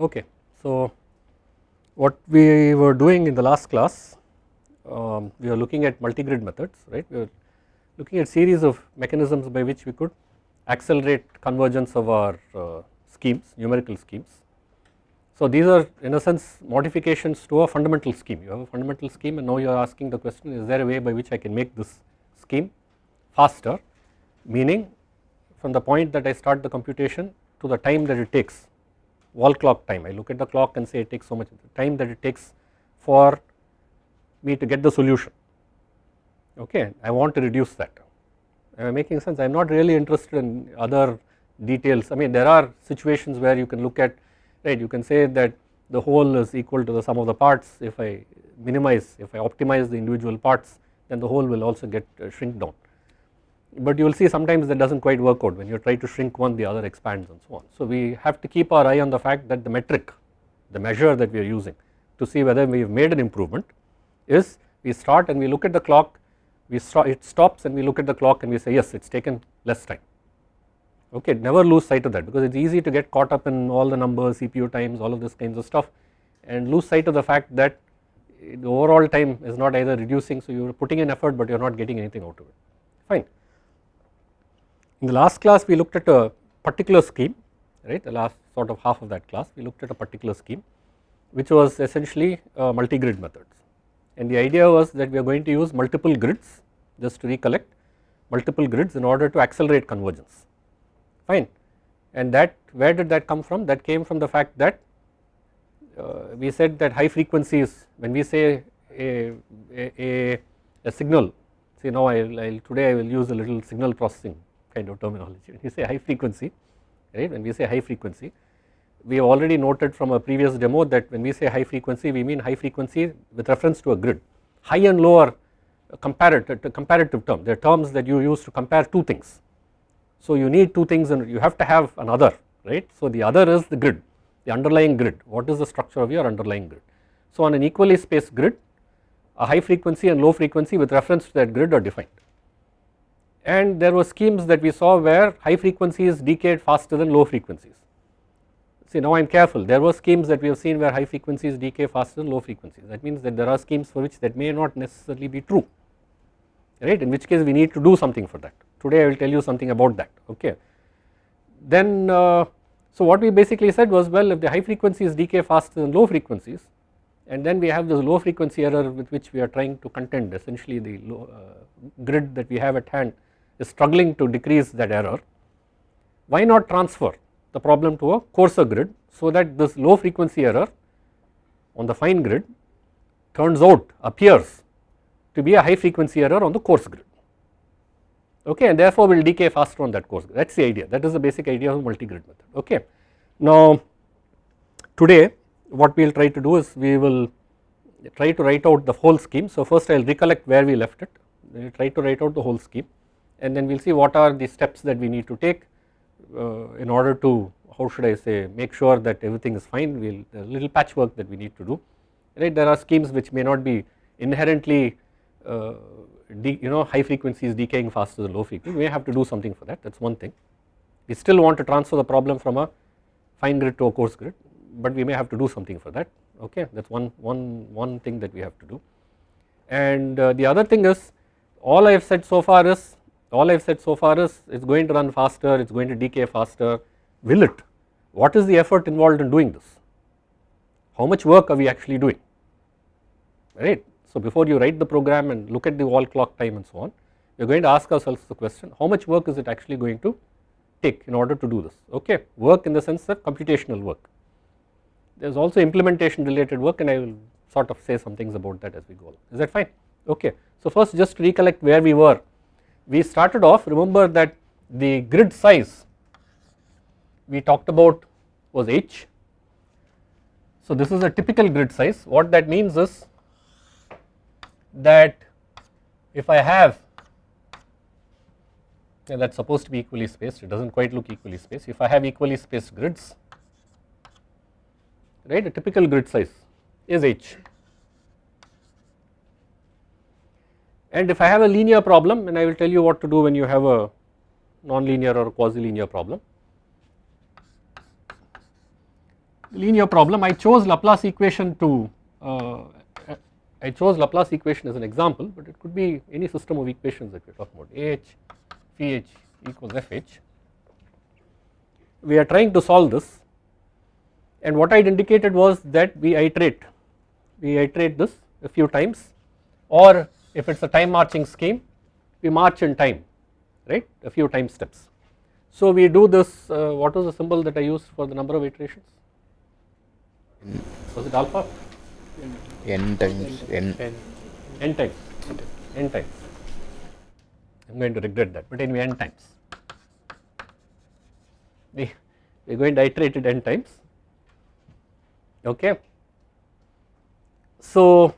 Okay. So, what we were doing in the last class, um, we were looking at multi-grid methods, right. We were looking at series of mechanisms by which we could accelerate convergence of our uh, schemes, numerical schemes. So, these are in a sense modifications to a fundamental scheme. You have a fundamental scheme and now you are asking the question is there a way by which I can make this scheme faster meaning from the point that I start the computation to the time that it takes wall clock time. I look at the clock and say it takes so much time that it takes for me to get the solution. Okay I want to reduce that. Am I making sense? I am not really interested in other details. I mean there are situations where you can look at right you can say that the whole is equal to the sum of the parts. If I minimize if I optimize the individual parts then the whole will also get uh, shrink down but you will see sometimes that does not quite work out when you try to shrink one the other expands and so on. So we have to keep our eye on the fact that the metric the measure that we are using to see whether we have made an improvement is we start and we look at the clock we stop it stops and we look at the clock and we say yes it is taken less time okay never lose sight of that because it is easy to get caught up in all the numbers CPU times all of this kinds of stuff and lose sight of the fact that the overall time is not either reducing so you are putting in effort but you are not getting anything out of it fine. In the last class we looked at a particular scheme right? The last sort of half of that class we looked at a particular scheme which was essentially uh, multi-grid methods. And the idea was that we are going to use multiple grids just to recollect multiple grids in order to accelerate convergence. Fine. And that where did that come from? That came from the fact that uh, we said that high frequencies when we say a, a, a signal see now I will today I will use a little signal processing kind of terminology. When we say high frequency, right, when we say high frequency, we have already noted from a previous demo that when we say high frequency, we mean high frequency with reference to a grid. High and low are comparative, comparative term, they are terms that you use to compare two things. So you need two things and you have to have another, right. So the other is the grid, the underlying grid, what is the structure of your underlying grid. So on an equally spaced grid, a high frequency and low frequency with reference to that grid are defined and there were schemes that we saw where high frequencies decayed faster than low frequencies. See now I am careful. There were schemes that we have seen where high frequencies decay faster than low frequencies. That means that there are schemes for which that may not necessarily be true right? In which case we need to do something for that. Today I will tell you something about that okay. Then uh, so what we basically said was well if the high frequencies decay faster than low frequencies and then we have this low frequency error with which we are trying to contend essentially the low, uh, grid that we have at hand is struggling to decrease that error, why not transfer the problem to a coarser grid so that this low frequency error on the fine grid turns out appears to be a high frequency error on the coarse grid. Okay and therefore will decay faster on that coarse grid. That is the idea. That is the basic idea of multi-grid method. Okay. Now today what we will try to do is we will try to write out the whole scheme. So first I will recollect where we left it. We will try to write out the whole scheme and then we will see what are the steps that we need to take uh, in order to how should I say make sure that everything is fine. We will little patchwork that we need to do. Right? There are schemes which may not be inherently uh, you know high frequencies decaying faster than low frequency. We may have to do something for that. That is one thing. We still want to transfer the problem from a fine grid to a coarse grid but we may have to do something for that. Okay? That is one, one, one thing that we have to do. And uh, the other thing is all I have said so far is all I have said so far is it is going to run faster, it is going to decay faster, will it? What is the effort involved in doing this? How much work are we actually doing, right? So before you write the program and look at the wall clock time and so on, we are going to ask ourselves the question, how much work is it actually going to take in order to do this, okay? Work in the sense that computational work. There is also implementation related work and I will sort of say some things about that as we go along. Is that fine? Okay. So first just recollect where we were we started off remember that the grid size we talked about was h. So this is a typical grid size. What that means is that if I have and that is supposed to be equally spaced it does not quite look equally spaced. If I have equally spaced grids right a typical grid size is h And if I have a linear problem and I will tell you what to do when you have a non-linear or quasi-linear problem. linear problem I chose Laplace equation to uh, I chose Laplace equation as an example but it could be any system of equations that we are talking about AH pH equals FH. We are trying to solve this and what I had indicated was that we iterate we iterate this a few times or if it is a time marching scheme we march in time right? A few time steps. So we do this uh, what was the symbol that I used for the number of iterations? Was it alpha? N times n. n. Times. N times. I am going to regret that but anyway n times. We we are going to iterate it n times. Okay. So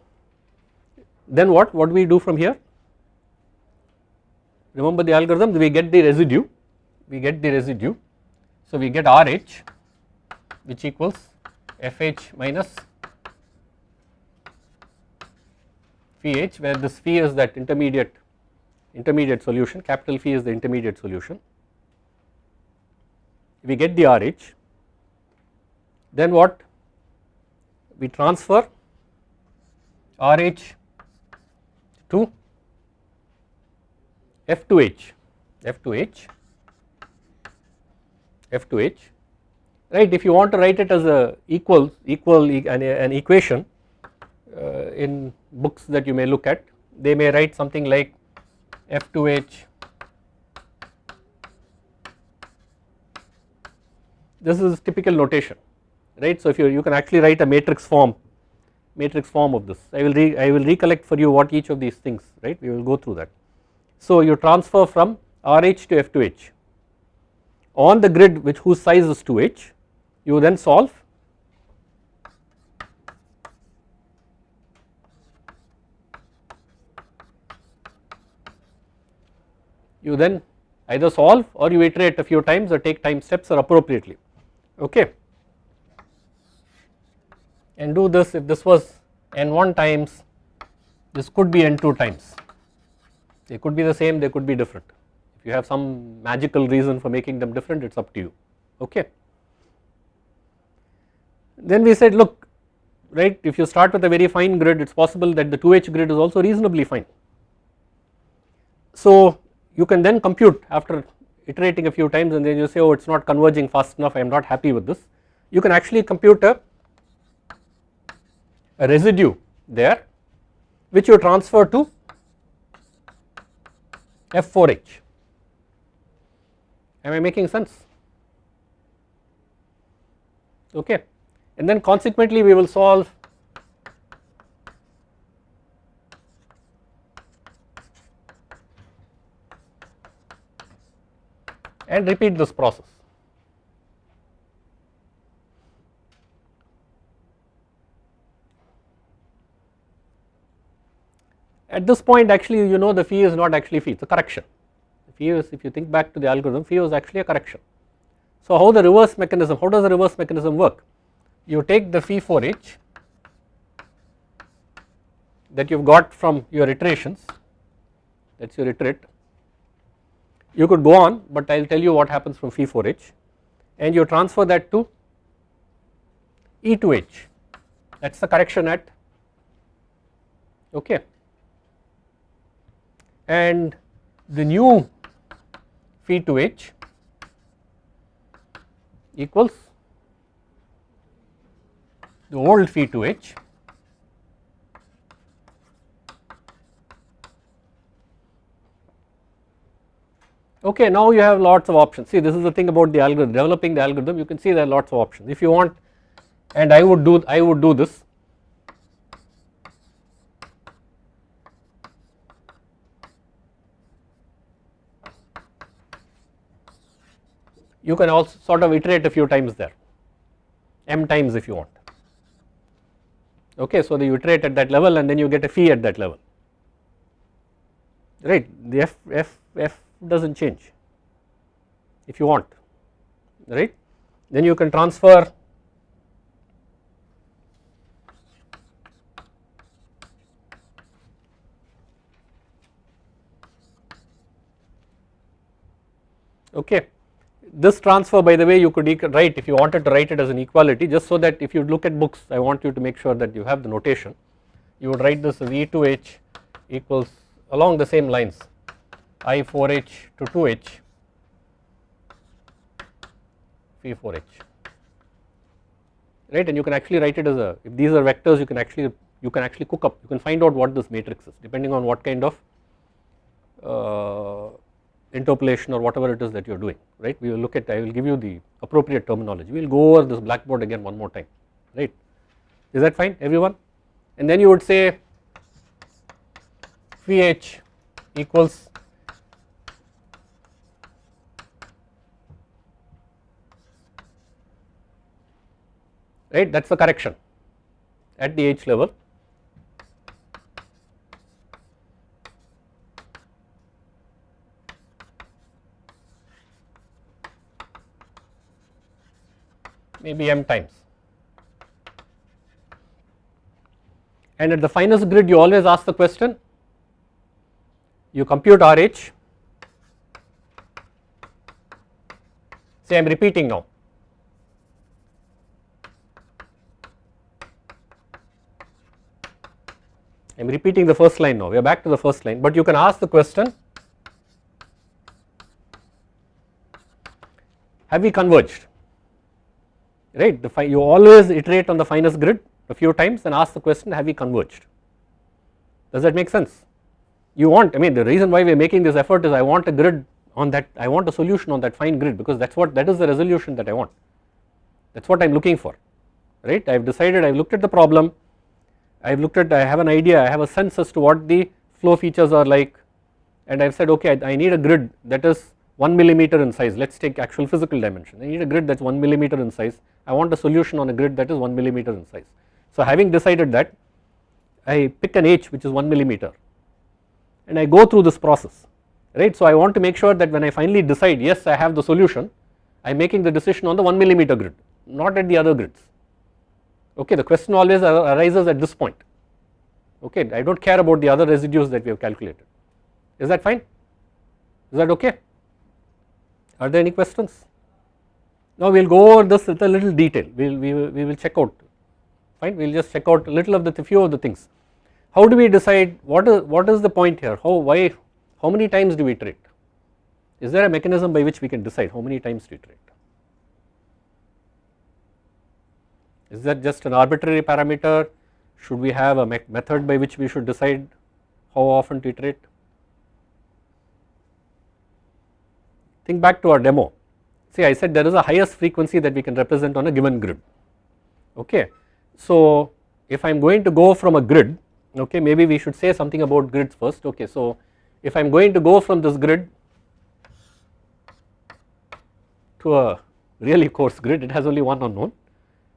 then what? What do we do from here? Remember the algorithm? We get the residue. We get the residue. So we get RH which equals FH minus phi h where this phi is that intermediate intermediate solution. Capital phi is the intermediate solution. We get the RH. Then what? We transfer RH to F2H F2H F2H right? If you want to write it as a equal equal an, an equation uh, in books that you may look at they may write something like F2H this is typical notation right? So if you you can actually write a matrix form matrix form of this. I will re, I will recollect for you what each of these things right? We will go through that. So you transfer from RH to F2H on the grid which whose size is 2H you then solve you then either solve or you iterate a few times or take time steps or appropriately. Okay and do this if this was n1 times this could be n2 times they could be the same they could be different if you have some magical reason for making them different it is up to you okay. Then we said look right if you start with a very fine grid it is possible that the 2h grid is also reasonably fine. So you can then compute after iterating a few times and then you say oh it is not converging fast enough I am not happy with this you can actually compute a, residue there which you transfer to F4H am I making sense? Okay. And then consequently we will solve and repeat this process. At this point actually you know the phi is not actually phi it is a correction. Phi is if you think back to the algorithm phi was actually a correction. So how the reverse mechanism how does the reverse mechanism work? You take the phi for h that you have got from your iterations that is your iterate. You could go on but I will tell you what happens from phi for h and you transfer that to E to H. That is the correction at okay and the new phi 2h equals the old phi 2h Okay, now you have lots of options. See, this is the thing about the algorithm, developing the algorithm, you can see there are lots of options. If you want, and I would do, I would do this. You can also sort of iterate a few times there, m times if you want. Okay, so you iterate at that level and then you get a phi at that level, right? The f, f, f does not change if you want right then you can transfer okay this transfer by the way you could write if you wanted to write it as an equality just so that if you look at books I want you to make sure that you have the notation. You would write this as E to H equals along the same lines I 4H to 2H phi 4H right? And you can actually write it as a if these are vectors you can actually you can actually cook up. You can find out what this matrix is depending on what kind of uh, interpolation or whatever it is that you are doing right? We will look at I will give you the appropriate terminology. We will go over this blackboard again one more time right? Is that fine everyone? And then you would say phi h equals right that is the correction at the h level maybe m times. And at the finest grid you always ask the question, you compute RH, say I am repeating now. I am repeating the first line now, we are back to the first line, but you can ask the question, have we converged? Right? The you always iterate on the finest grid a few times and ask the question have we converged? Does that make sense? You want I mean the reason why we are making this effort is I want a grid on that I want a solution on that fine grid because that is what that is the resolution that I want. That is what I am looking for. Right? I have decided I have looked at the problem. I have looked at I have an idea I have a sense as to what the flow features are like. And I have said okay I, I need a grid that is 1 millimeter in size. Let us take actual physical dimension. I need a grid that is 1 millimeter in size I want a solution on a grid that is 1 millimeter in size. So having decided that I pick an h which is 1 millimeter and I go through this process right. So I want to make sure that when I finally decide yes I have the solution I am making the decision on the 1 millimeter grid not at the other grids. Okay the question always arises at this point. Okay I do not care about the other residues that we have calculated. Is that fine? Is that okay? Are there any questions now we will go over this with a little detail, we will, we will, we will check out, fine, we will just check out a little of the few of the things. How do we decide what is, what is the point here, how, why, how many times do we iterate? Is there a mechanism by which we can decide how many times to iterate? Is that just an arbitrary parameter? Should we have a me method by which we should decide how often to iterate? Think back to our demo see I said there is a highest frequency that we can represent on a given grid. Okay. So if I am going to go from a grid okay maybe we should say something about grids first. Okay. So if I am going to go from this grid to a really coarse grid it has only one unknown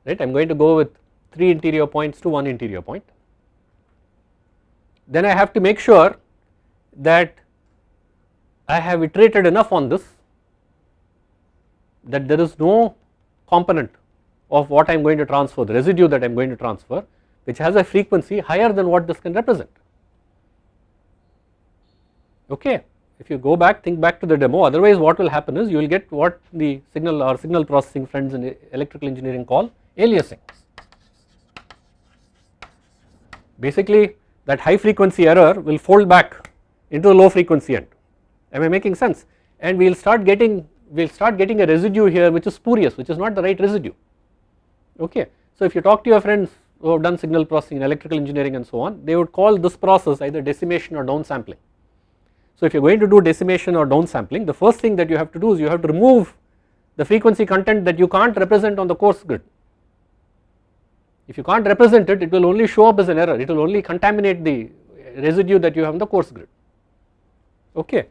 right? I am going to go with 3 interior points to 1 interior point. Then I have to make sure that I have iterated enough on this that there is no component of what I am going to transfer the residue that I am going to transfer which has a frequency higher than what this can represent okay. If you go back think back to the demo otherwise what will happen is you will get what the signal or signal processing friends in electrical engineering call aliasing. Basically that high frequency error will fold back into the low frequency end am I making sense and we will start getting we will start getting a residue here which is spurious which is not the right residue okay. So if you talk to your friends who have done signal processing in electrical engineering and so on they would call this process either decimation or downsampling. So if you are going to do decimation or downsampling the first thing that you have to do is you have to remove the frequency content that you can't represent on the coarse grid. If you can't represent it, it will only show up as an error, it will only contaminate the residue that you have in the coarse grid, okay.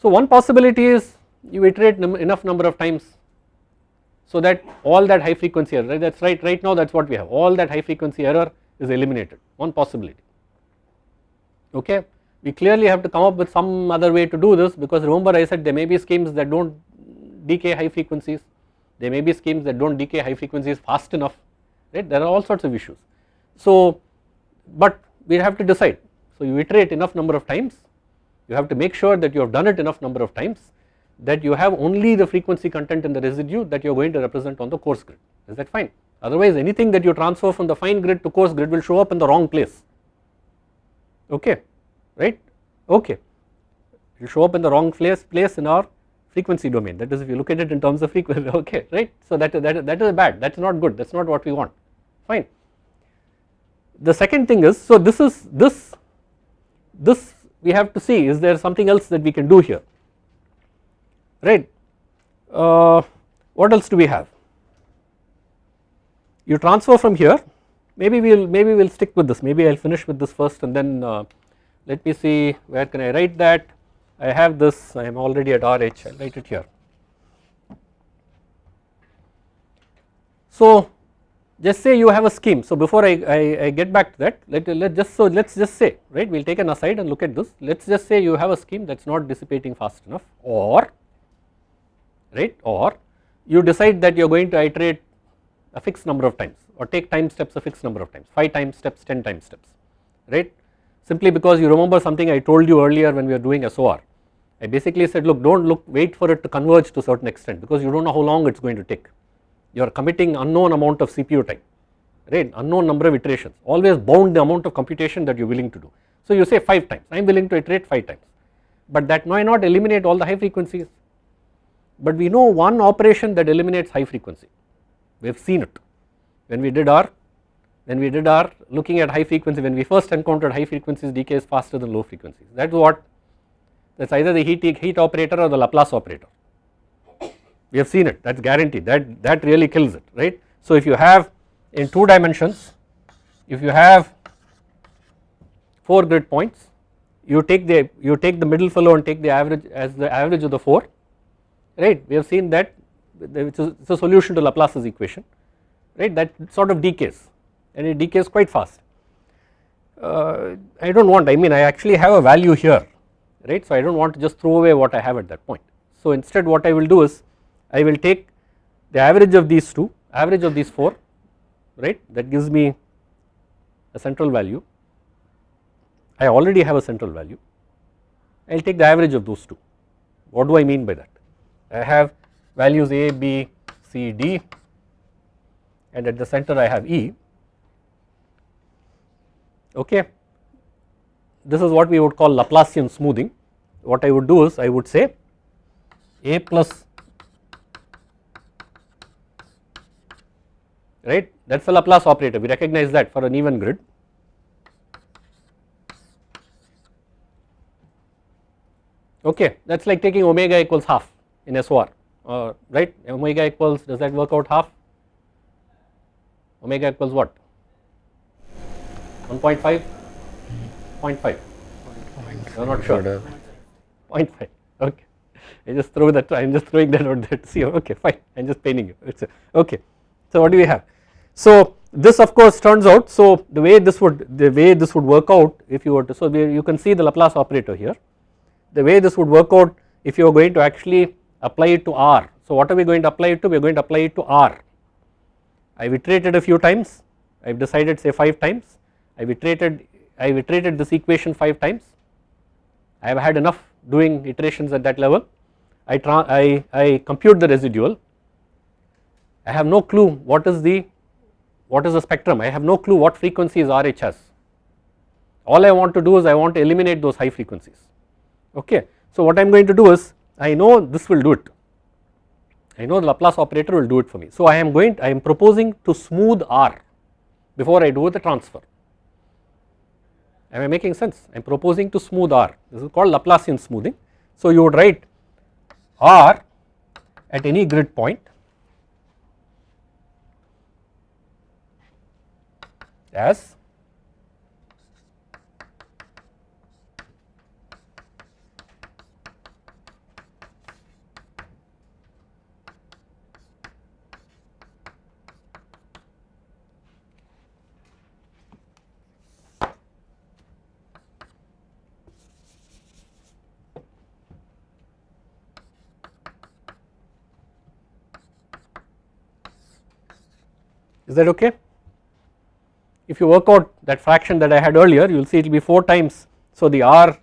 So one possibility is you iterate num enough number of times so that all that high frequency error right that is right right now that is what we have all that high frequency error is eliminated one possibility okay. We clearly have to come up with some other way to do this because remember I said there may be schemes that do not decay high frequencies there may be schemes that do not decay high frequencies fast enough right there are all sorts of issues. So but we have to decide so you iterate enough number of times you have to make sure that you have done it enough number of times that you have only the frequency content in the residue that you are going to represent on the coarse grid. Is that fine? Otherwise anything that you transfer from the fine grid to coarse grid will show up in the wrong place. Okay right? Okay. It will show up in the wrong place place in our frequency domain. That is if you look at it in terms of frequency okay right? So that that that is bad. That is not good. That is not what we want. Fine. The second thing is so this is this this we have to see is there something else that we can do here right. Uh, what else do we have? You transfer from here. Maybe we will maybe we will stick with this. Maybe I will finish with this first and then uh, let me see where can I write that. I have this. I am already at RH I will write it here. So just say you have a scheme. So before I, I, I get back to that let, let just so let us just say right we will take an aside and look at this. Let us just say you have a scheme that is not dissipating fast enough or right? Or you decide that you are going to iterate a fixed number of times or take time steps a fixed number of times 5 time steps 10 time steps right? Simply because you remember something I told you earlier when we were doing SOR I basically said look do not look wait for it to converge to certain extent because you do not know how long it is going to take. You are committing unknown amount of CPU time right? Unknown number of iterations always bound the amount of computation that you are willing to do. So you say 5 times. I am willing to iterate 5 times. But that may not eliminate all the high frequencies but we know one operation that eliminates high frequency. We have seen it. When we did our when we did our looking at high frequency when we first encountered high frequencies decays faster than low frequencies. That is what that is either the heat, heat operator or the Laplace operator. We have seen it. That is guaranteed. That that really kills it right. So if you have in 2 dimensions if you have 4 grid points you take the you take the middle fellow and take the average as the average of the 4 right we have seen that which is a solution to Laplace's equation right that sort of decays and it decays quite fast. Uh, I do not want I mean I actually have a value here right so I do not want to just throw away what I have at that point. So instead what I will do is I will take the average of these two average of these 4 right that gives me a central value I already have a central value I will take the average of those two what do I mean by that I have values A, B, C, D and at the center I have E. Okay. This is what we would call Laplacian smoothing. What I would do is I would say A plus right? That is a Laplace operator. We recognize that for an even grid. Okay. That is like taking omega equals half in SOR uh, right? Omega equals does that work out half? Omega equals what? 1.5 0.5 I am not sure. 0.5 okay. I just throw that I am just throwing that out there to see. Okay fine. I am just painting you. It's a, okay. So what do we have? So this of course turns out so the way this would the way this would work out if you were to so you can see the Laplace operator here. The way this would work out if you are going to actually apply it to R. So what are we going to apply it to? We are going to apply it to R. I have iterated a few times. I have decided say 5 times. I have iterated I have iterated this equation 5 times. I have had enough doing iterations at that level. I, I, I compute the residual. I have no clue what is the what is the spectrum. I have no clue what frequencies RH has. All I want to do is I want to eliminate those high frequencies. Okay. So what I am going to do is I know this will do it I know the Laplace operator will do it for me. So I am going I am proposing to smooth R before I do the transfer am I making sense I am proposing to smooth R this is called Laplacian smoothing. So you would write R at any grid point as is that okay? If you work out that fraction that I had earlier you will see it will be 4 times. So the R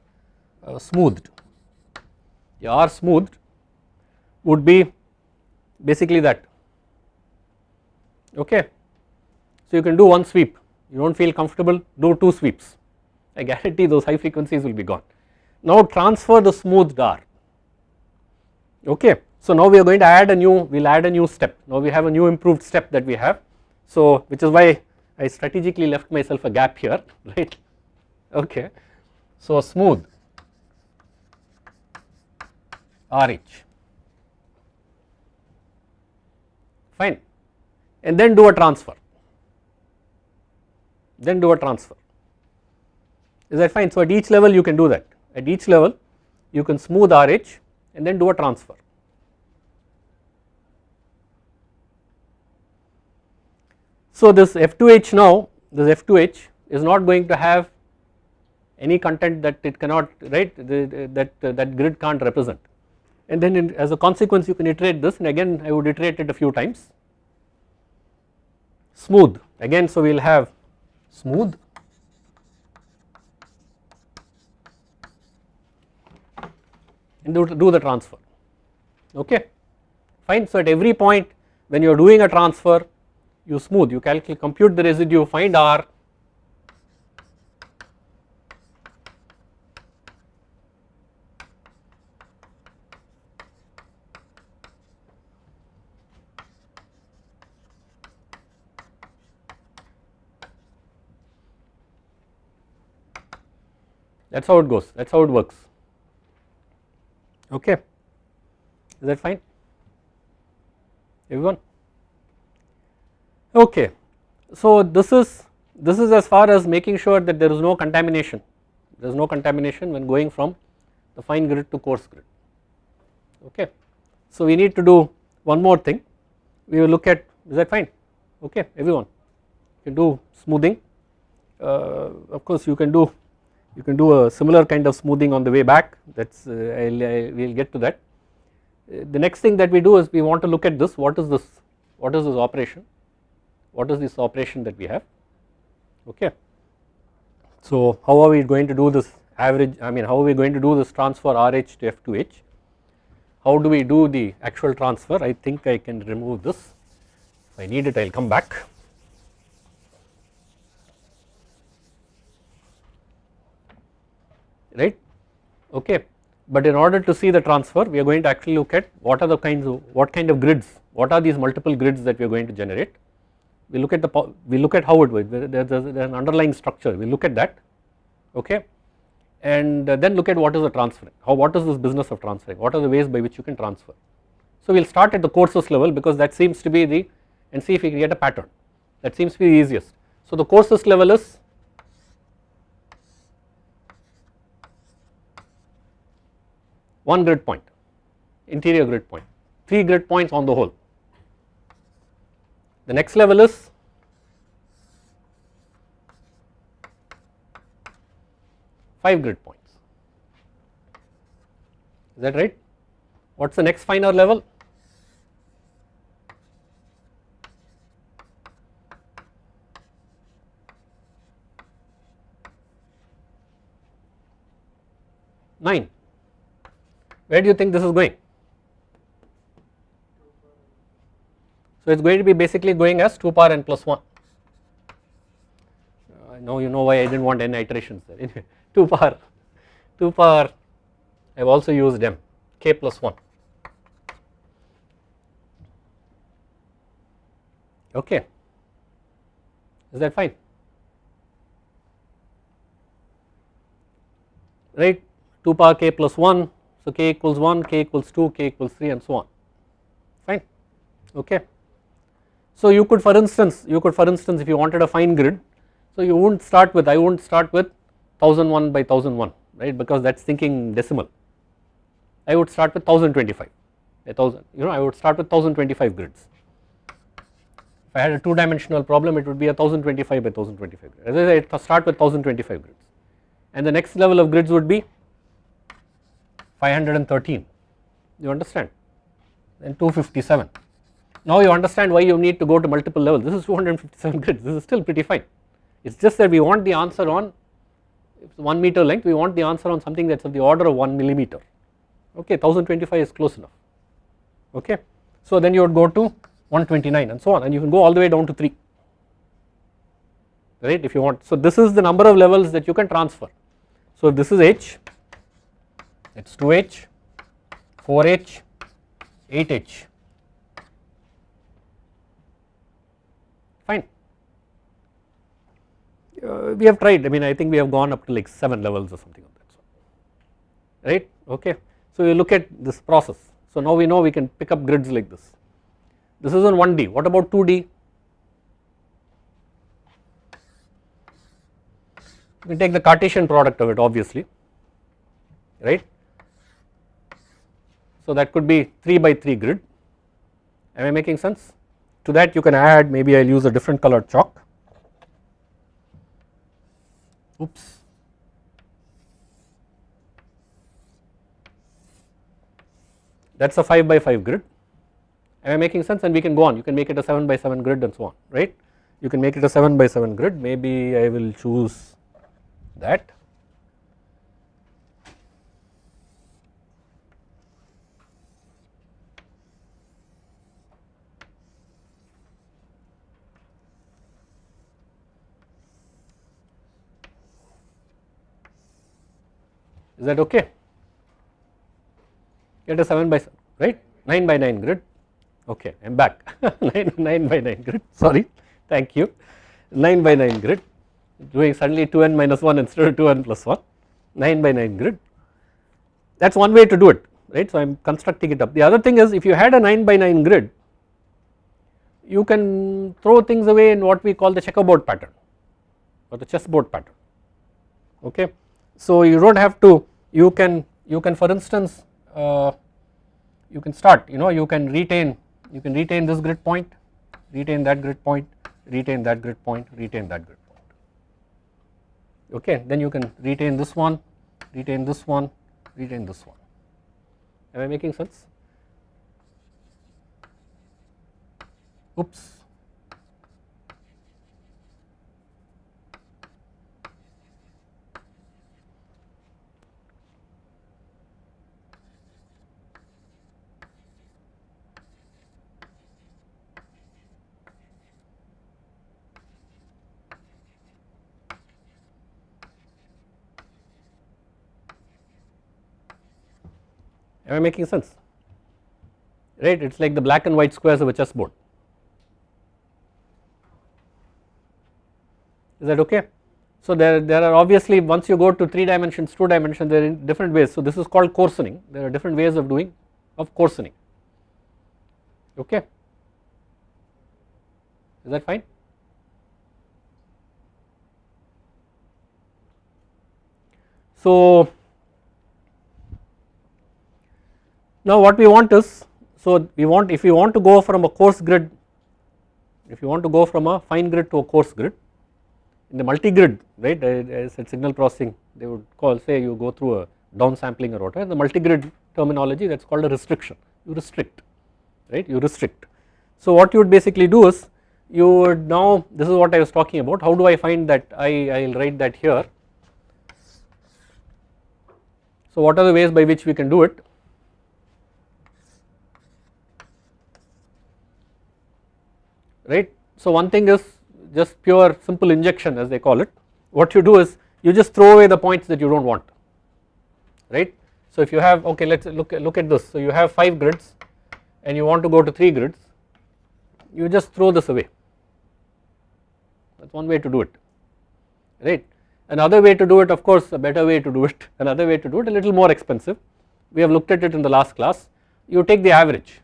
uh, smoothed. The R smoothed would be basically that. Okay. So you can do one sweep. You do not feel comfortable do two sweeps. I guarantee those high frequencies will be gone. Now transfer the smoothed R. Okay. So now we are going to add a new we will add a new step. Now we have a new improved step that we have so which is why I strategically left myself a gap here right? Okay. So smooth. RH fine. And then do a transfer. Then do a transfer. Is that fine? So at each level you can do that. At each level you can smooth RH and then do a transfer So this F2H now this F2H is not going to have any content that it cannot right the, that that grid can't represent. And then in, as a consequence you can iterate this and again I would iterate it a few times. Smooth. Again so we will have smooth. And do, do the transfer. Okay? Fine. So at every point when you are doing a transfer you smooth you calculate compute the residue find R. That is how it goes that is how it works. Okay is that fine? Everyone okay. So this is this is as far as making sure that there is no contamination. There is no contamination when going from the fine grid to coarse grid. Okay. So we need to do one more thing. We will look at is that fine? Okay everyone. You can do smoothing. Uh, of course you can do you can do a similar kind of smoothing on the way back. That is uh, I will get to that. Uh, the next thing that we do is we want to look at this. What is this? What is this operation what is this operation that we have? Okay. So how are we going to do this average I mean how are we going to do this transfer RH to F2H how do we do the actual transfer? I think I can remove this. If I need it I will come back. Right? Okay. But in order to see the transfer we are going to actually look at what are the kinds of what kind of grids what are these multiple grids that we are going to generate we look at the we look at how it works. There is an underlying structure. We look at that okay? And uh, then look at what is the transferring how what is this business of transferring? What are the ways by which you can transfer? So we will start at the courses level because that seems to be the and see if we can get a pattern. That seems to be the easiest. So the courses level is one grid point interior grid point 3 grid points on the whole. The next level is five grid points. Is that right? What is the next finer level? Nine. Where do you think this is going? So it is going to be basically going as 2 power n plus 1. Uh, now you know why I did not want n iterations there. Anyway 2 power 2 power I have also used m k plus 1 okay. Is that fine? Right? 2 power k plus 1 so k equals 1, k equals 2, k equals 3 and so on. Fine. Okay. So you could for instance you could for instance if you wanted a fine grid so you would not start with I would not start with 1001 by 1001 right? Because that is thinking decimal. I would start with 1025 a thousand you know I would start with 1025 grids. If I had a 2 dimensional problem it would be a 1025 by 1025 as I said start with 1025 grids. And the next level of grids would be 513 you understand? Then 257 now you understand why you need to go to multiple levels. This is 257 grids. This is still pretty fine. It is just that we want the answer on 1 meter length. We want the answer on something that is of the order of 1 millimeter. Okay 1025 is close enough. Okay. So then you would go to 129 and so on and you can go all the way down to 3 right if you want. So this is the number of levels that you can transfer. So this is h it is 2h, 4h, 8h fine. Uh, we have tried. I mean I think we have gone up to like 7 levels or something of that sort. Right? Okay. So you look at this process. So now we know we can pick up grids like this. This is on 1D what about 2D we take the Cartesian product of it obviously. Right. So that could be 3 by 3 grid. Am I making sense? To that you can add maybe I will use a different colored chalk oops. That is a 5 by 5 grid. Am I making sense? And we can go on. You can make it a 7 by 7 grid and so on right? You can make it a 7 by 7 grid. Maybe I will choose that is that okay? Get a 7 by 7 right? 9 by 9 grid. Okay I am back. 9, 9 by 9 grid. Sorry. Thank you. 9 by 9 grid. Doing suddenly 2n minus 1 instead of 2n plus 1 9 by 9 grid. That is one way to do it right? So I am constructing it up. The other thing is if you had a 9 by 9 grid you can throw things away in what we call the checkerboard pattern or the chessboard pattern. Okay so you do not have to you can you can for instance uh, you can start you know you can retain you can retain this grid point retain that grid point retain that grid point retain that grid point. Okay then you can retain this one retain this one retain this one. Am I making sense? Oops am I making sense? Right it is like the black and white squares of a chessboard. Is that okay. So there, there are obviously once you go to 3 dimensions 2 dimensions there are different ways. So this is called coarsening. There are different ways of doing of coarsening. Okay? Is that fine. So Now what we want is, so we want if we want to go from a coarse grid, if you want to go from a fine grid to a coarse grid, in the multi-grid right uh, uh, I said signal processing they would call say you go through a downsampling or whatever the multi-grid terminology that is called a restriction. You restrict right? You restrict. So what you would basically do is you would now this is what I was talking about. How do I find that I I will write that here. So what are the ways by which we can do it right. So one thing is just pure simple injection as they call it what you do is you just throw away the points that you do not want right. So if you have okay let us look look at this so you have 5 grids and you want to go to 3 grids you just throw this away that is one way to do it right. Another way to do it of course a better way to do it another way to do it a little more expensive we have looked at it in the last class you take the average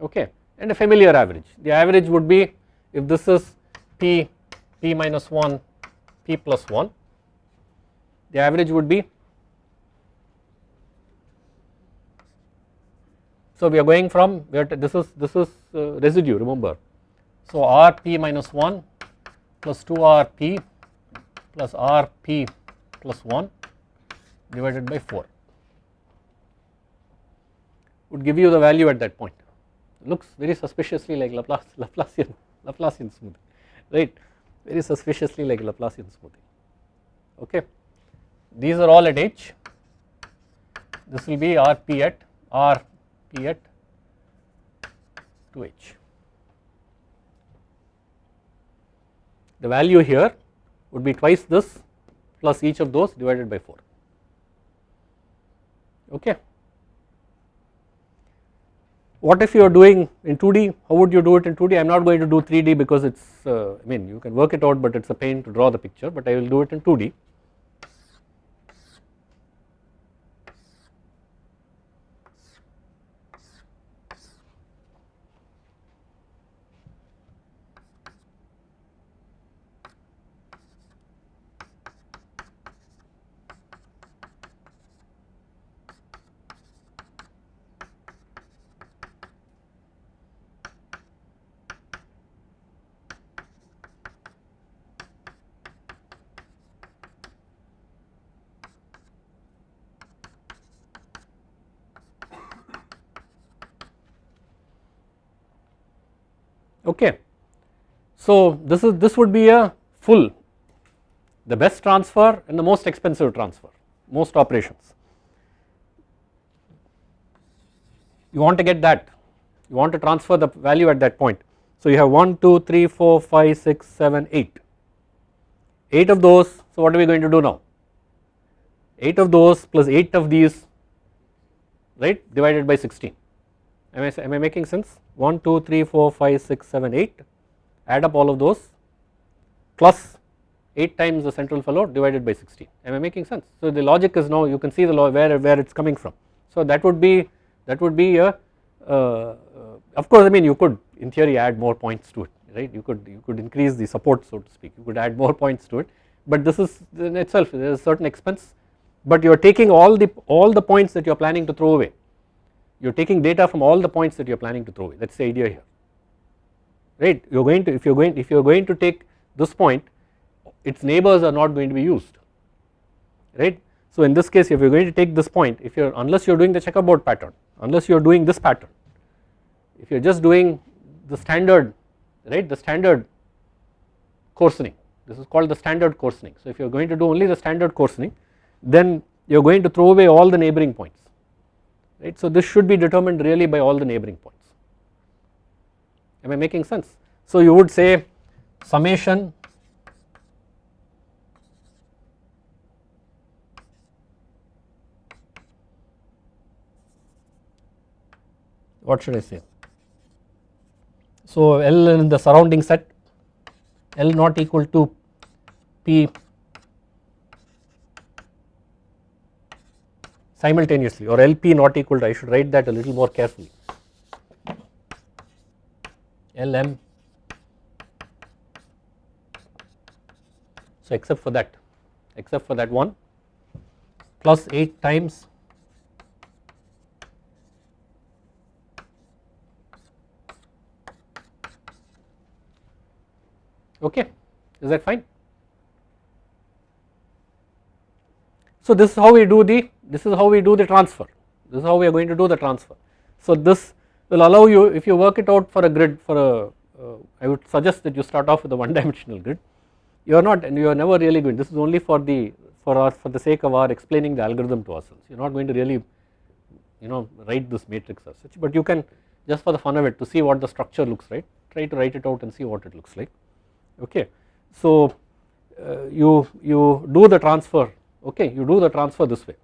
okay and a familiar average. The average would be if this is p, p minus 1, p plus 1, the average would be so we are going from where this is this is uh, residue remember so r p minus 1 plus 2 r p plus r p plus 1 divided by 4 would give you the value at that point looks very suspiciously like Laplace, Laplacian, Laplacian smoothing, right, very suspiciously like Laplacian smoothing, okay. These are all at h, this will be R p at R p at 2h. The value here would be twice this plus each of those divided by 4 okay. What if you are doing in 2D how would you do it in 2D I am not going to do 3D because it is uh, I mean you can work it out but it is a pain to draw the picture but I will do it in 2D okay. So this is this would be a full the best transfer and the most expensive transfer most operations. You want to get that. You want to transfer the value at that point. So you have 1, 2, 3, 4, 5, 6, 7, 8, 8 of those so what are we going to do now? 8 of those plus 8 of these right divided by 16 am I, am I making sense? 1, 2, 3, 4, 5, 6, 7, 8 add up all of those plus 8 times the central fellow divided by 16 am I making sense. So the logic is now you can see the law where, where it is coming from. So that would be that would be a uh, uh, of course I mean you could in theory add more points to it right? You could you could increase the support so to speak. You could add more points to it. But this is in itself there is a certain expense. But you are taking all the all the points that you are planning to throw away. You are taking data from all the points that you are planning to throw away. That is the idea here right you are going to if you are going if you are going to take this point its neighbors are not going to be used right. So in this case if you are going to take this point if you are unless you are doing the checkerboard pattern unless you are doing this pattern if you are just doing the standard right the standard coarsening this is called the standard coarsening. So if you are going to do only the standard coarsening then you are going to throw away all the neighboring points right. So this should be determined really by all the neighboring points am I making sense. So you would say summation what should I say so L in the surrounding set L not equal to P simultaneously or LP not equal to I should write that a little more carefully LM so except for that except for that one plus 8 times okay is that fine. So this is how we do the this is how we do the transfer this is how we are going to do the transfer. So this will allow you if you work it out for a grid for a uh, I would suggest that you start off with a one dimensional grid. You are not and you are never really going this is only for the for our for the sake of our explaining the algorithm to ourselves. You are not going to really you know write this matrix as such but you can just for the fun of it to see what the structure looks like try to write it out and see what it looks like. Okay. So uh, you, you do the transfer. Okay you do the transfer this way.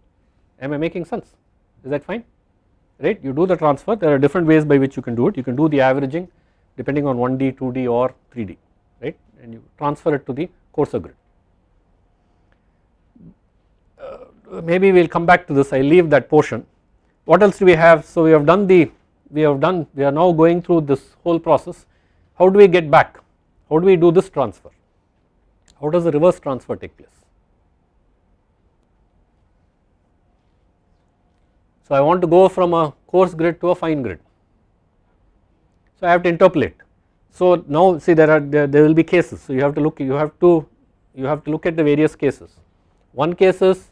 Am I making sense? Is that fine right? You do the transfer. There are different ways by which you can do it. You can do the averaging depending on 1D 2D or 3D right? And you transfer it to the coarser grid. Uh, maybe we will come back to this. I leave that portion. What else do we have? So we have done the we have done we are now going through this whole process. How do we get back? How do we do this transfer? How does the reverse transfer take place? So I want to go from a coarse grid to a fine grid. So I have to interpolate. So now see there are there, there will be cases. So you have to look you have to you have to look at the various cases. One case is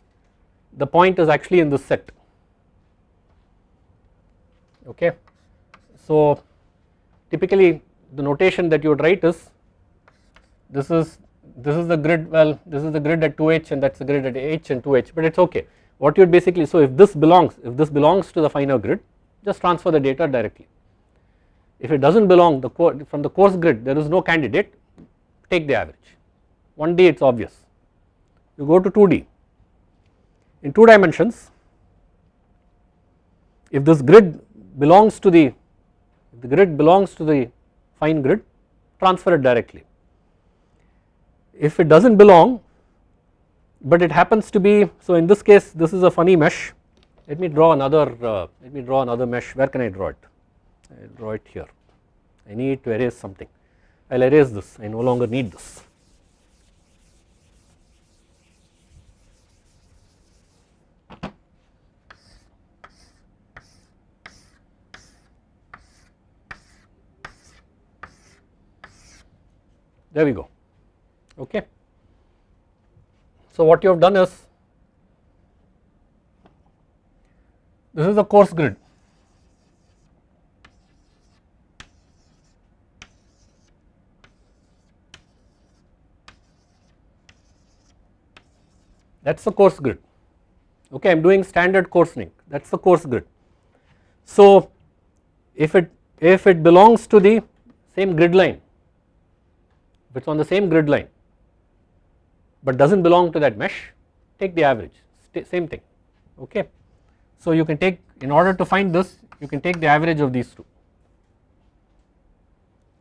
the point is actually in this set. Okay. So typically the notation that you would write is this is this is the grid well this is the grid at 2h and that is the grid at h and 2h but it is okay what you would basically so if this belongs if this belongs to the finer grid just transfer the data directly if it does not belong the from the coarse grid there is no candidate take the average 1D it is obvious. You go to 2D in 2 dimensions if this grid belongs to the the grid belongs to the fine grid transfer it directly. If it does not belong but it happens to be so in this case this is a funny mesh. Let me draw another uh, let me draw another mesh. Where can I draw it? I draw it here. I need to erase something. I will erase this. I no longer need this. There we go. Okay. So what you have done is this is the coarse grid. That is the coarse grid. Okay I am doing standard coarsening. That is the coarse grid. So if it if it belongs to the same grid line if it is on the same grid line but does not belong to that mesh take the average same thing okay. So you can take in order to find this you can take the average of these two.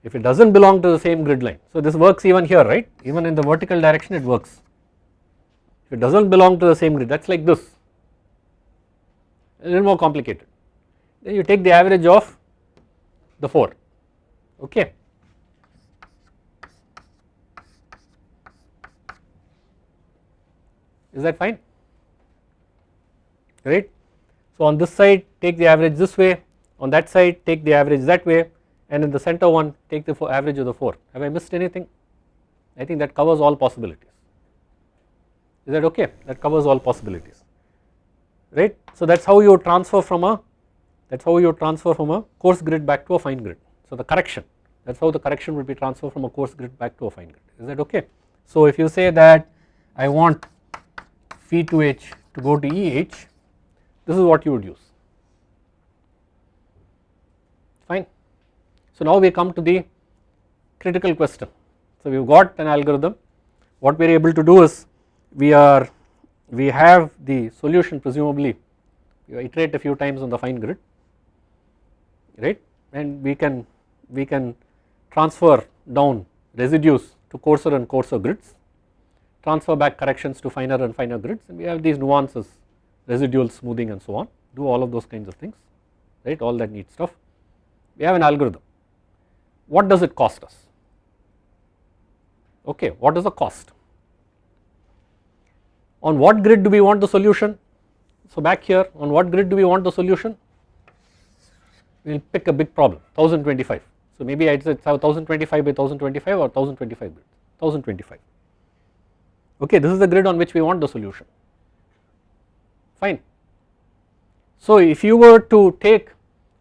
If it does not belong to the same grid line. So this works even here right? Even in the vertical direction it works. If it does not belong to the same grid that is like this. A little more complicated. Then you take the average of the 4 okay is that fine? Right. So on this side take the average this way. On that side take the average that way. And in the center one take the average of the 4 have I missed anything? I think that covers all possibilities. Is that okay? That covers all possibilities. Right. So that is how you transfer from a that is how you transfer from a coarse grid back to a fine grid. So the correction. That is how the correction would be transferred from a coarse grid back to a fine grid. Is that okay. So if you say that I want phi to h to go to Eh this is what you would use fine. So now we come to the critical question. So we have got an algorithm what we are able to do is we are we have the solution presumably you iterate a few times on the fine grid right and we can we can transfer down residues to coarser and coarser grids transfer back corrections to finer and finer grids and we have these nuances residual smoothing and so on do all of those kinds of things right? All that neat stuff. We have an algorithm. What does it cost us? Okay what is the cost? On what grid do we want the solution? So back here on what grid do we want the solution? We will pick a big problem 1025 so maybe I said 1025 by 1025 or 1025 grid 1025 okay this is the grid on which we want the solution. Fine. So if you were to take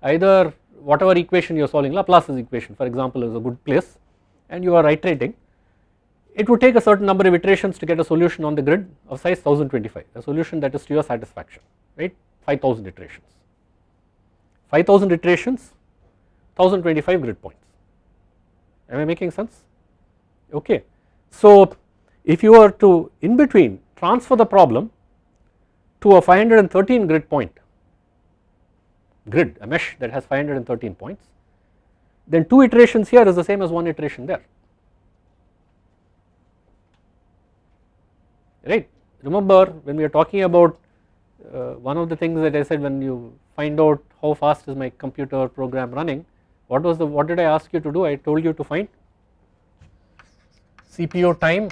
either whatever equation you are solving Laplace's equation for example is a good place and you are iterating it would take a certain number of iterations to get a solution on the grid of size 1025 a solution that is to your satisfaction right? 5000 iterations. 5000 iterations 1025 grid points. Am I making sense? Okay. So if you are to in between transfer the problem to a 513 grid point grid a mesh that has 513 points then 2 iterations here is the same as 1 iteration there right. Remember when we are talking about uh, one of the things that I said when you find out how fast is my computer program running what was the what did I ask you to do I told you to find CPU time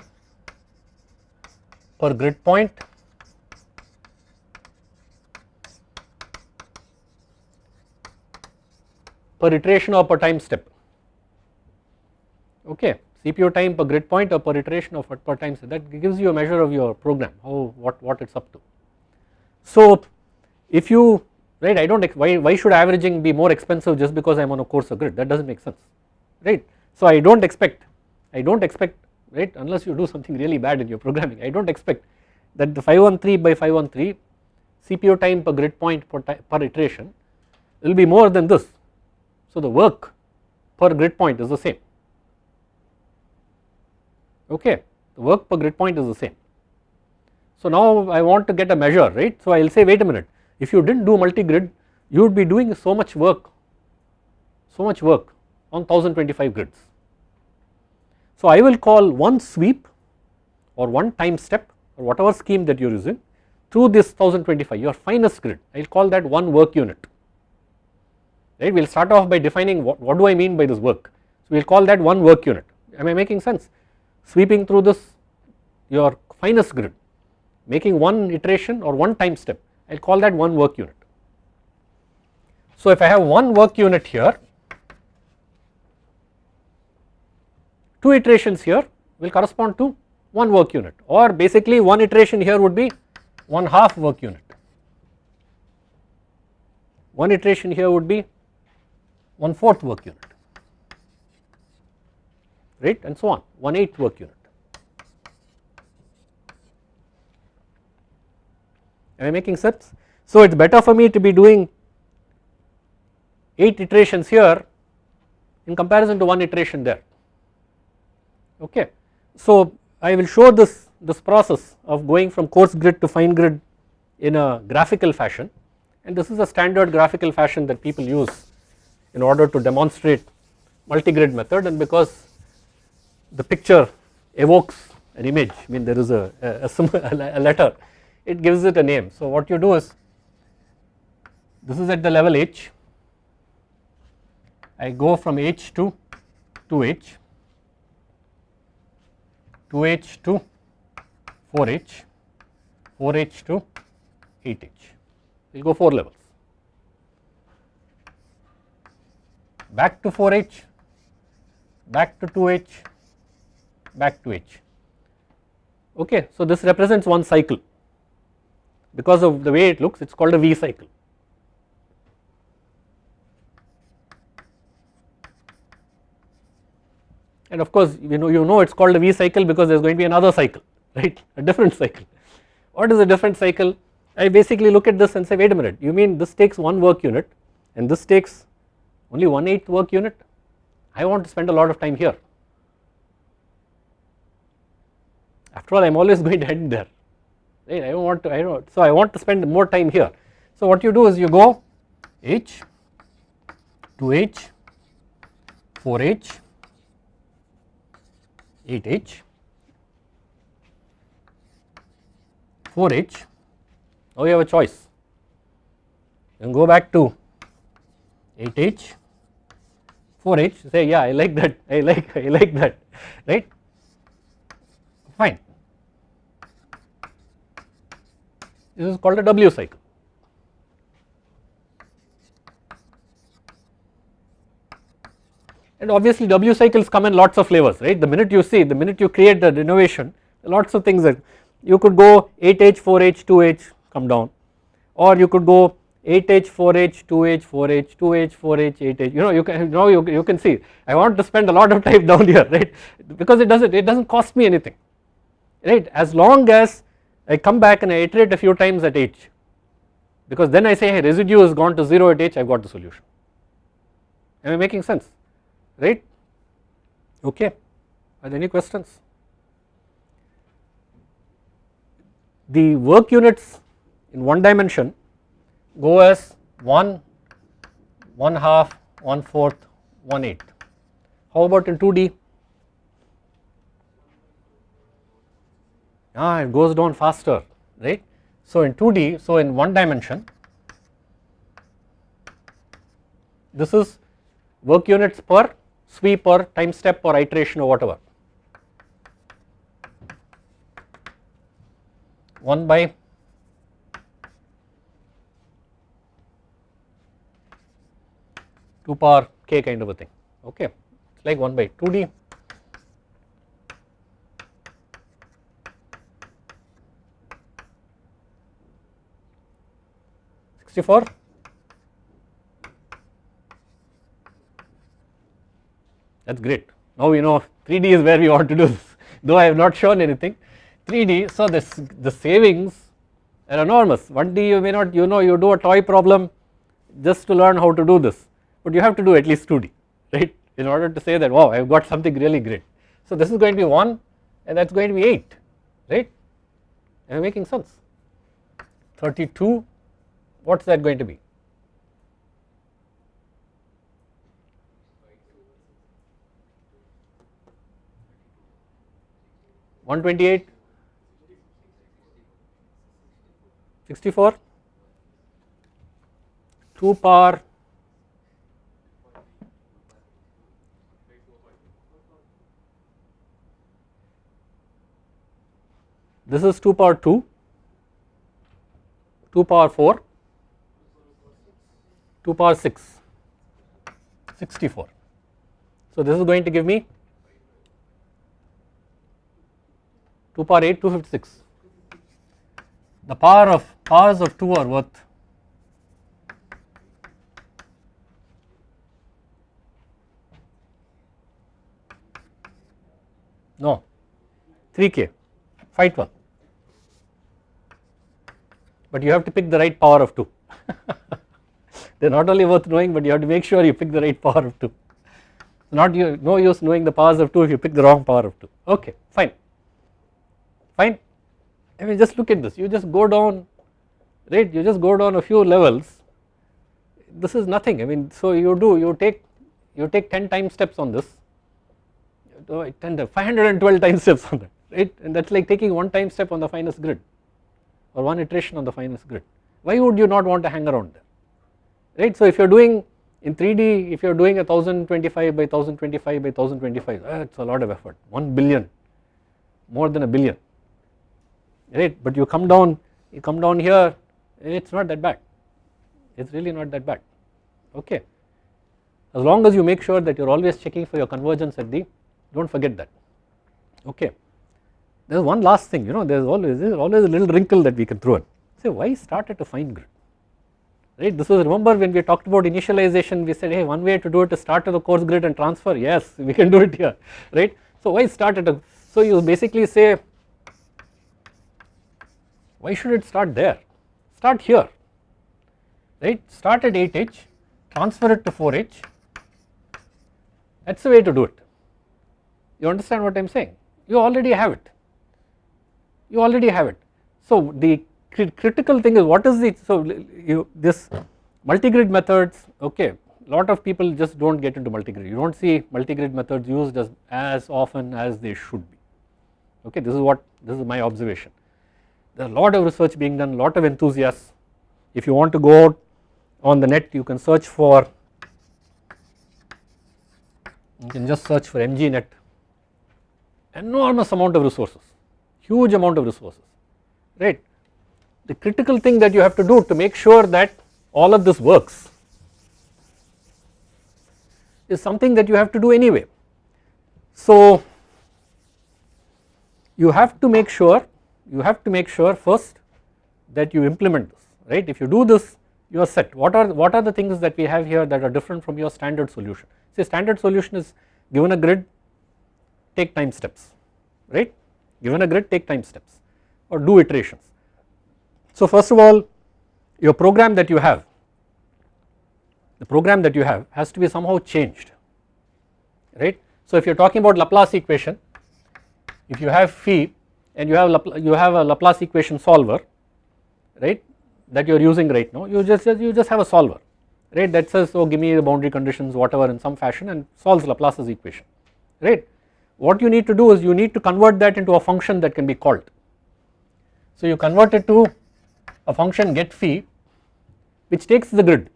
per grid point per iteration or per time step okay CPU time per grid point or per iteration of per time step that gives you a measure of your program how what what it's up to. So if you right I don't why why should averaging be more expensive just because I'm on a coarser grid that doesn't make sense right. So I don't expect I don't expect right? Unless you do something really bad in your programming. I don't expect that the 513 by 513 CPU time per grid point per, per iteration will be more than this. So the work per grid point is the same. Okay? The work per grid point is the same. So now I want to get a measure right? So I will say wait a minute. If you did not do multi-grid you would be doing so much work so much work on 1025 grids. So I will call one sweep or one time step or whatever scheme that you are using through this 1025 your finest grid. I will call that one work unit. Right? We will start off by defining what, what do I mean by this work? So we will call that one work unit. Am I making sense? Sweeping through this your finest grid making one iteration or one time step. I will call that one work unit. So if I have one work unit here two iterations here will correspond to one work unit or basically one iteration here would be one half work unit. One iteration here would be one fourth work unit right and so on one eighth work unit. Am I making sense? So it is better for me to be doing 8 iterations here in comparison to one iteration there okay. So I will show this, this process of going from coarse grid to fine grid in a graphical fashion and this is a standard graphical fashion that people use in order to demonstrate multi-grid method and because the picture evokes an image I mean there is a, a, a, letter it gives it a name. So what you do is this is at the level h I go from h to 2h 2h to 4h 4h to 8h we will go 4 levels. Back to 4h back to 2h back to h. Okay so this represents one cycle. Because of the way it looks it is called a V cycle. And of course you know you know it is called a V cycle because there is going to be another cycle right a different cycle. What is a different cycle? I basically look at this and say wait a minute you mean this takes one work unit and this takes only one eighth work unit I want to spend a lot of time here after all I am always going to end there right I don't want to I don't so I want to spend more time here. So what you do is you go h 2h 4h 8h 4h now you have a choice. Then go back to 8h 4h say yeah I like that I like I like that right? Fine. This is called a W cycle. And obviously W cycles come in lots of flavors right? The minute you see the minute you create the innovation lots of things that you could go 8H 4H 2H come down. Or you could go 8H 4H 2H 4H 2H 4H 8H you know you can now you, you can see. I want to spend a lot of time down here right? Because it doesn't it doesn't cost me anything right? As long as I come back and I iterate a few times at h. Because then I say hey residue has gone to 0 at h I have got the solution. Am I making sense right? Okay. Are there any questions? The work units in one dimension go as 1 1 half 1 fourth 1 eighth. How about in 2d ah it goes down faster right. So in 2D so in one dimension this is work units per sweep or time step or iteration or whatever. 1 by two power k kind of a thing. Okay. It's like 1 by 2d 64 that is great. Now we know 3D is where we want to do this. Though I have not shown anything 3D so this the savings are enormous. 1D you may not you know you do a toy problem just to learn how to do this but you have to do at least 2D right? In order to say that wow I have got something really great. So this is going to be 1 and that is going to be 8 right? Am I making sense? 32 what is that going to be One twenty eight, sixty four, two power. This is 2 power 2, 2 power 4, 2 power 6, 64. So this is going to give me 2 power 8, 256. The power of powers of 2 are worth no 3k fight one. But you have to pick the right power of 2 they are not only worth knowing but you have to make sure you pick the right power of 2 not you, no use knowing the powers of 2 if you pick the wrong power of 2 okay fine fine. I mean just look at this. You just go down right? You just go down a few levels. This is nothing. I mean so you do you take you take 10 time steps on this. 10 512 time steps on that right? And that is like taking one time step on the finest grid or one iteration on the finest grid. Why would you not want to hang around there right. So if you are doing in 3D if you are doing a 1025 by 1025 by 1025 that is a lot of effort. 1 billion more than a billion right but you come down you come down here it is not that bad. It is really not that bad. Okay. As long as you make sure that you are always checking for your convergence at the do not forget that. Okay. There is one last thing you know there is always there is always a little wrinkle that we can throw in. Say why start at a fine grid? Right? This was remember when we talked about initialization we said hey one way to do it is start at the coarse grid and transfer. Yes we can do it here. Right? So why start at a so you basically say why should it start there? Start here. Right? Start at 8h transfer it to 4h that is the way to do it. You understand what I am saying? You already have it. You already have it. So the critical thing is what is the so you this multi-grid methods okay lot of people just do not get into multi-grid. You do not see multi-grid methods used as, as often as they should be. Okay this is what this is my observation there are a lot of research being done lot of enthusiasts if you want to go out on the net you can search for you can just search for MGNet enormous amount of resources huge amount of resources right. The critical thing that you have to do to make sure that all of this works is something that you have to do anyway. So you have to make sure you have to make sure first that you implement this right if you do this you are set what are what are the things that we have here that are different from your standard solution say standard solution is given a grid take time steps right given a grid take time steps or do iterations. So first of all your program that you have the program that you have has to be somehow changed right. So if you are talking about Laplace equation if you have phi and you have you have a Laplace equation solver right that you are using right now you just you just have a solver right that says oh give me the boundary conditions whatever in some fashion and solves Laplace's equation right what you need to do is you need to convert that into a function that can be called. So you convert it to a function get phi which takes the grid,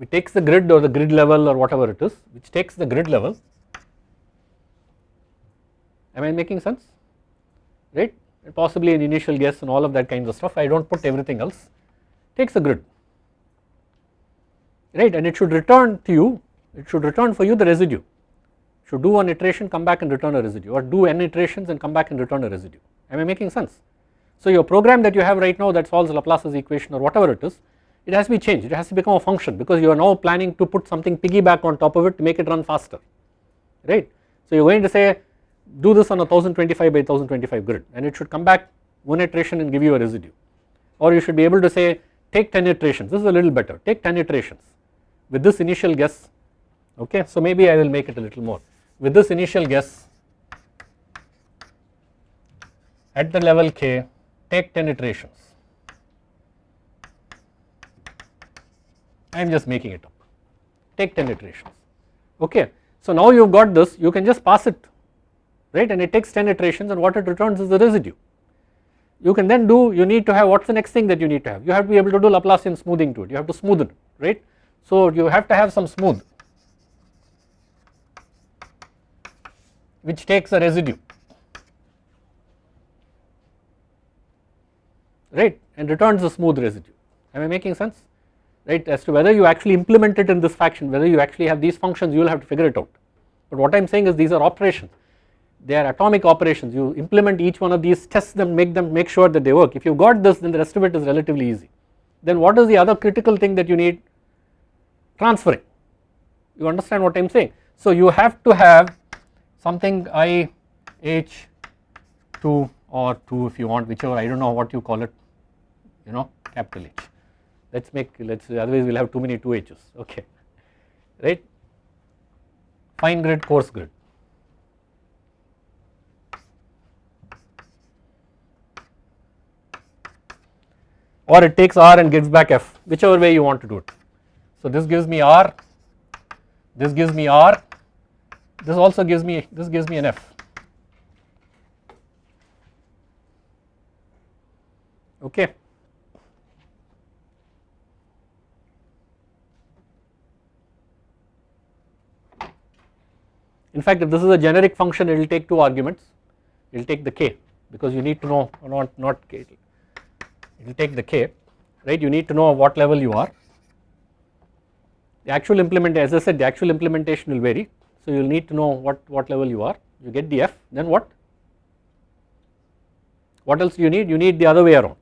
it takes the grid or the grid level or whatever it is which takes the grid level. Am I making sense? Right? Possibly an initial guess and all of that kinds of stuff. I do not put everything else. Takes a grid. Right? And it should return to you. It should return for you the residue. Should do one iteration come back and return a residue. Or do n iterations and come back and return a residue. Am I making sense. So your program that you have right now that solves Laplace's equation or whatever it is it has to be changed. It has to become a function because you are now planning to put something piggyback on top of it to make it run faster. Right. So you are going to say do this on a 1025 by 1025 grid and it should come back one iteration and give you a residue or you should be able to say take 10 iterations this is a little better take 10 iterations with this initial guess okay. So maybe I will make it a little more with this initial guess at the level k take 10 iterations. I am just making it up take 10 iterations okay. So now you have got this you can just pass it right? And it takes 10 iterations and what it returns is the residue. You can then do you need to have what is the next thing that you need to have? You have to be able to do Laplacian smoothing to it. You have to smoothen right. So you have to have some smooth which takes a residue right? And returns a smooth residue. Am I making sense? Right as to whether you actually implement it in this fashion whether you actually have these functions you will have to figure it out. But what I am saying is these are operations they are atomic operations. You implement each one of these test them make them make sure that they work. If you got this then the rest of it is relatively easy. Then what is the other critical thing that you need? Transferring. You understand what I am saying? So you have to have something I H 2 or 2 if you want whichever I do not know what you call it you know capital H. Let us make let us otherwise we will have too many 2 H's. Okay. Right? Fine grid coarse grid or it takes R and gives back F whichever way you want to do it. So this gives me R, this gives me R, this also gives me this gives me an F. Okay. In fact if this is a generic function it will take two arguments it will take the k because you need to know not not k it will take the k right you need to know what level you are. The actual implement as I said the actual implementation will vary so you will need to know what, what level you are you get the f then what? What else you need? You need the other way around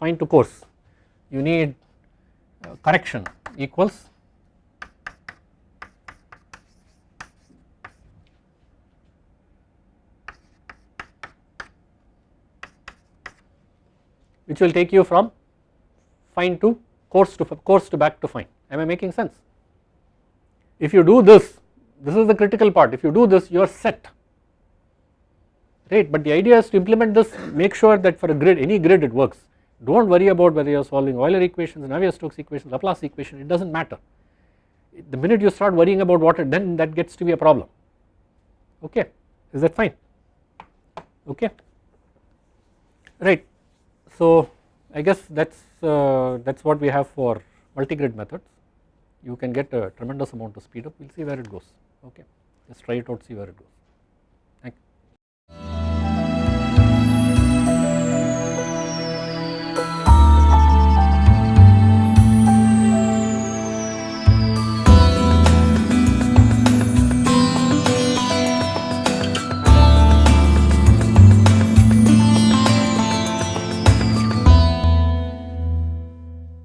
fine to coarse you need uh, correction equals which will take you from fine to coarse to coarse to back to fine. Am I making sense. If you do this this is the critical part. If you do this you are set. Right? But the idea is to implement this make sure that for a grid any grid it works. Do not worry about whether you are solving Euler equations Navier-Stokes equations Laplace equation it does not matter. The minute you start worrying about water then that gets to be a problem. Okay? Is that fine? Okay? Right so I guess that is uh, that is what we have for multi-grid methods. You can get a tremendous amount of speed up. We will see where it goes. Okay, just try it out, see where it goes.